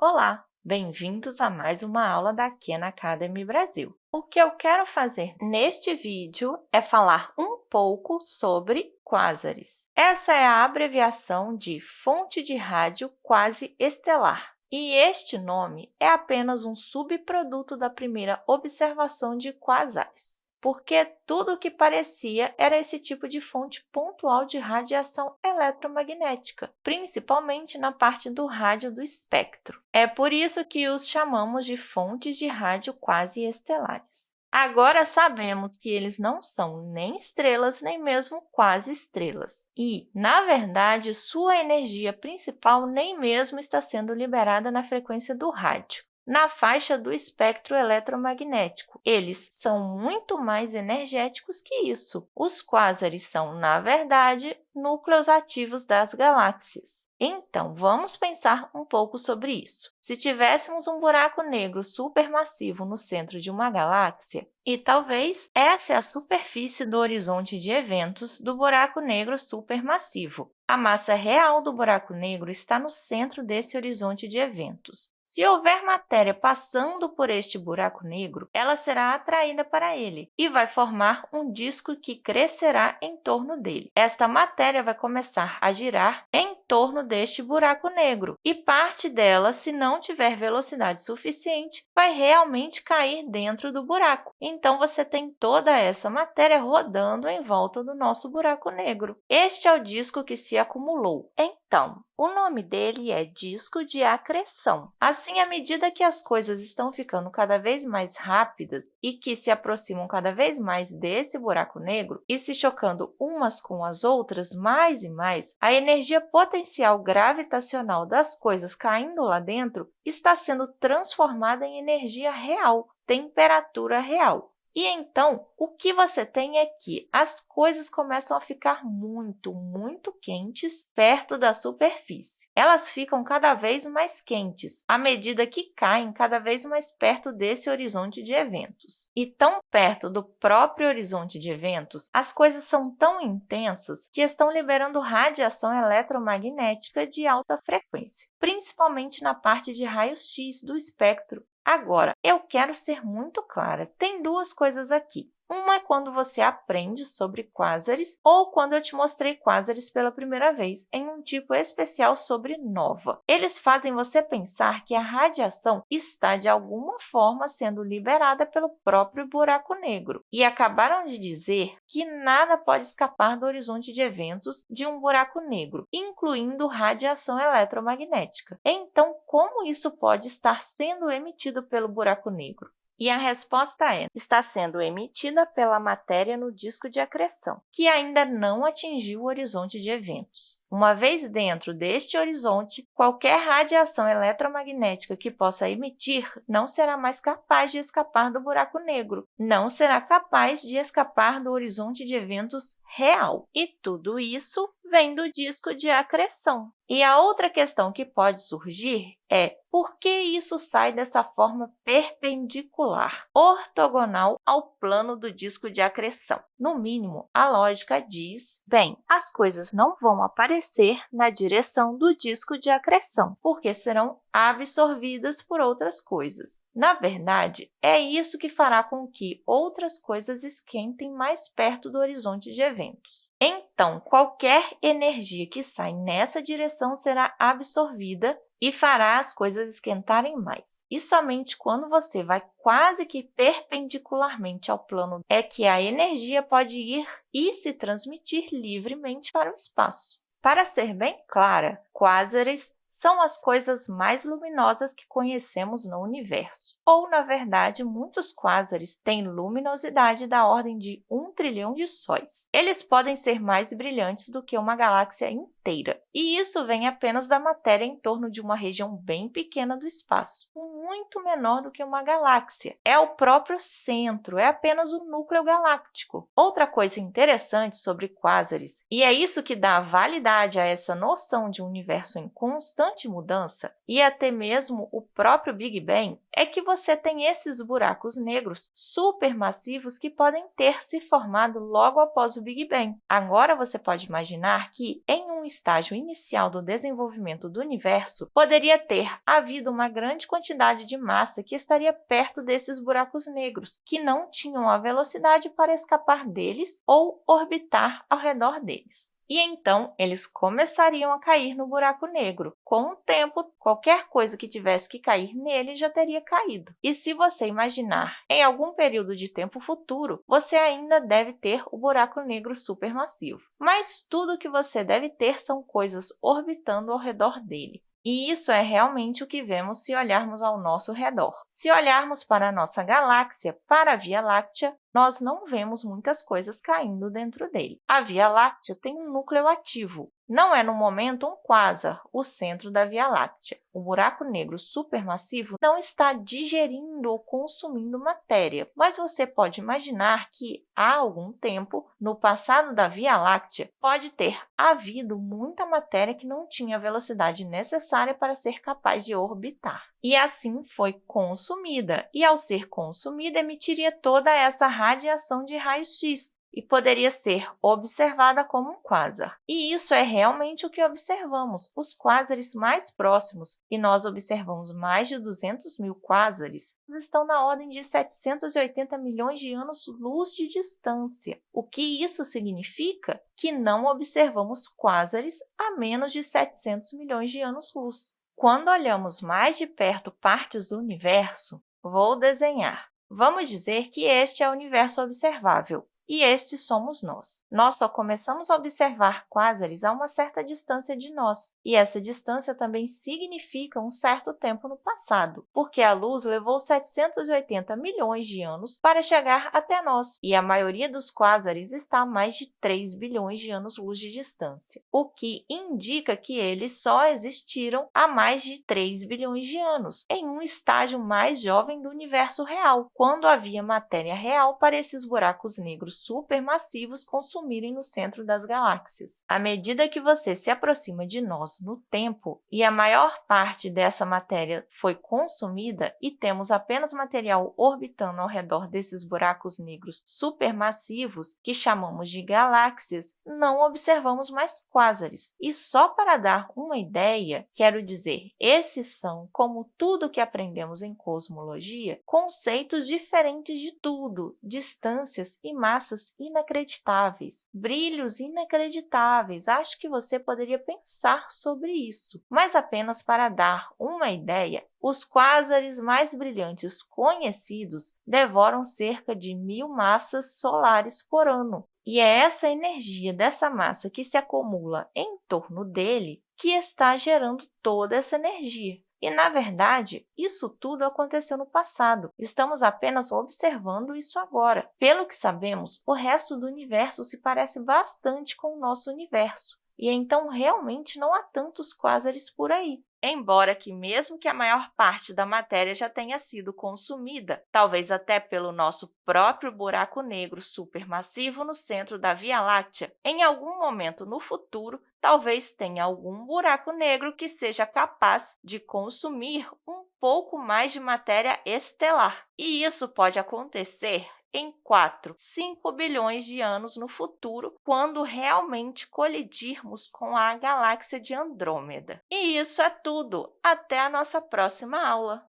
Olá, bem-vindos a mais uma aula da Khan Academy Brasil. O que eu quero fazer neste vídeo é falar um pouco sobre quásares. Essa é a abreviação de fonte de rádio quase estelar. E este nome é apenas um subproduto da primeira observação de quasares porque tudo o que parecia era esse tipo de fonte pontual de radiação eletromagnética, principalmente na parte do rádio do espectro. É por isso que os chamamos de fontes de rádio quase estelares. Agora sabemos que eles não são nem estrelas, nem mesmo quase estrelas. E, na verdade, sua energia principal nem mesmo está sendo liberada na frequência do rádio na faixa do espectro eletromagnético. Eles são muito mais energéticos que isso. Os quásares são, na verdade, núcleos ativos das galáxias. Então, vamos pensar um pouco sobre isso. Se tivéssemos um buraco negro supermassivo no centro de uma galáxia, e talvez essa é a superfície do horizonte de eventos do buraco negro supermassivo. A massa real do buraco negro está no centro desse horizonte de eventos. Se houver matéria passando por este buraco negro, ela será atraída para ele e vai formar um disco que crescerá em torno dele. Esta matéria vai começar a girar em torno deste buraco negro e parte dela, se não tiver velocidade suficiente, vai realmente cair dentro do buraco. Então, você tem toda essa matéria rodando em volta do nosso buraco negro. Este é o disco que se acumulou. Então, o nome dele é disco de acreção. Assim, à medida que as coisas estão ficando cada vez mais rápidas e que se aproximam cada vez mais desse buraco negro e se chocando umas com as outras mais e mais, a energia potencial gravitacional das coisas caindo lá dentro está sendo transformada em energia real, temperatura real. E então, o que você tem é que as coisas começam a ficar muito, muito quentes perto da superfície. Elas ficam cada vez mais quentes à medida que caem cada vez mais perto desse horizonte de eventos. E tão perto do próprio horizonte de eventos, as coisas são tão intensas que estão liberando radiação eletromagnética de alta frequência, principalmente na parte de raios-x do espectro, Agora, eu quero ser muito clara. Tem duas coisas aqui. Uma é quando você aprende sobre quásares ou quando eu te mostrei quásares pela primeira vez em um tipo especial sobre nova. Eles fazem você pensar que a radiação está, de alguma forma, sendo liberada pelo próprio buraco negro e acabaram de dizer que nada pode escapar do horizonte de eventos de um buraco negro, incluindo radiação eletromagnética. Então, como isso pode estar sendo emitido pelo buraco negro? E a resposta é, está sendo emitida pela matéria no disco de acreção, que ainda não atingiu o horizonte de eventos. Uma vez dentro deste horizonte, qualquer radiação eletromagnética que possa emitir não será mais capaz de escapar do buraco negro, não será capaz de escapar do horizonte de eventos real. E tudo isso vem do disco de acreção. E a outra questão que pode surgir é por que isso sai dessa forma perpendicular, ortogonal ao plano do disco de acreção? No mínimo, a lógica diz, bem, as coisas não vão aparecer na direção do disco de acreção, porque serão absorvidas por outras coisas. Na verdade, é isso que fará com que outras coisas esquentem mais perto do horizonte de eventos. Então, qualquer energia que sai nessa direção será absorvida e fará as coisas esquentarem mais. E somente quando você vai quase que perpendicularmente ao plano é que a energia pode ir e se transmitir livremente para o espaço. Para ser bem clara, quásares são as coisas mais luminosas que conhecemos no universo. Ou, na verdade, muitos quásares têm luminosidade da ordem de um trilhão de sóis. Eles podem ser mais brilhantes do que uma galáxia inteira, e isso vem apenas da matéria em torno de uma região bem pequena do espaço. Um muito menor do que uma galáxia. É o próprio centro, é apenas o núcleo galáctico. Outra coisa interessante sobre quásares, e é isso que dá validade a essa noção de um universo em constante mudança, e até mesmo o próprio Big Bang, é que você tem esses buracos negros supermassivos que podem ter se formado logo após o Big Bang. Agora, você pode imaginar que, em um estágio inicial do desenvolvimento do universo, poderia ter havido uma grande quantidade de massa que estaria perto desses buracos negros, que não tinham a velocidade para escapar deles ou orbitar ao redor deles e então eles começariam a cair no buraco negro. Com o tempo, qualquer coisa que tivesse que cair nele já teria caído. E se você imaginar em algum período de tempo futuro, você ainda deve ter o buraco negro supermassivo. Mas tudo que você deve ter são coisas orbitando ao redor dele. E isso é realmente o que vemos se olharmos ao nosso redor. Se olharmos para a nossa galáxia, para a Via Láctea, nós não vemos muitas coisas caindo dentro dele. A Via Láctea tem um núcleo ativo. Não é, no momento, um quasar, o centro da Via Láctea. O buraco negro supermassivo não está digerindo ou consumindo matéria, mas você pode imaginar que, há algum tempo, no passado da Via Láctea, pode ter havido muita matéria que não tinha a velocidade necessária para ser capaz de orbitar. E assim foi consumida, e ao ser consumida, emitiria toda essa radiação de raio-x, e poderia ser observada como um quasar. E isso é realmente o que observamos, os quásares mais próximos, e nós observamos mais de 200 mil quásares, estão na ordem de 780 milhões de anos-luz de distância. O que isso significa? Que não observamos quásares a menos de 700 milhões de anos-luz. Quando olhamos mais de perto partes do universo, vou desenhar. Vamos dizer que este é o universo observável e estes somos nós. Nós só começamos a observar quásares a uma certa distância de nós, e essa distância também significa um certo tempo no passado, porque a luz levou 780 milhões de anos para chegar até nós, e a maioria dos quásares está a mais de 3 bilhões de anos-luz de distância, o que indica que eles só existiram há mais de 3 bilhões de anos, em um estágio mais jovem do universo real, quando havia matéria real para esses buracos negros supermassivos consumirem no centro das galáxias. À medida que você se aproxima de nós no tempo e a maior parte dessa matéria foi consumida e temos apenas material orbitando ao redor desses buracos negros supermassivos, que chamamos de galáxias, não observamos mais quásares. E só para dar uma ideia, quero dizer, esses são, como tudo que aprendemos em cosmologia, conceitos diferentes de tudo, distâncias e massas massas inacreditáveis, brilhos inacreditáveis. Acho que você poderia pensar sobre isso, mas apenas para dar uma ideia, os quásares mais brilhantes conhecidos devoram cerca de mil massas solares por ano. E é essa energia dessa massa que se acumula em torno dele que está gerando toda essa energia. E, na verdade, isso tudo aconteceu no passado. Estamos apenas observando isso agora. Pelo que sabemos, o resto do universo se parece bastante com o nosso universo, e então realmente não há tantos quásares por aí. Embora que, mesmo que a maior parte da matéria já tenha sido consumida, talvez até pelo nosso próprio buraco negro supermassivo no centro da Via Láctea, em algum momento no futuro, talvez tenha algum buraco negro que seja capaz de consumir um pouco mais de matéria estelar. E isso pode acontecer em 4, 5 bilhões de anos no futuro, quando realmente colidirmos com a galáxia de Andrômeda. E isso é tudo! Até a nossa próxima aula!